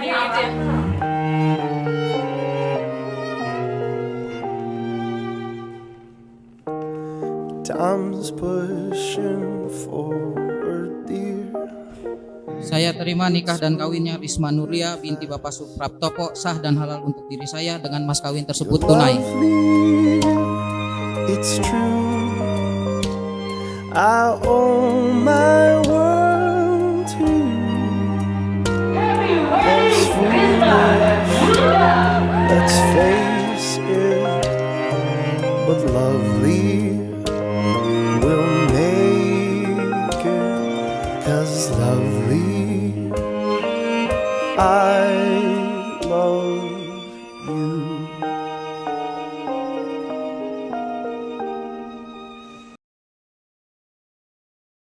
dia gitu ya. Time's pushing forward, dear. Saya terima nikah dan kawinnya Risma Nuria binti Bapak Supraptoko sah dan halal untuk diri saya dengan mas kawin tersebut tunai. It's true. I Let's face it, but lovely will make it as lovely. I love you.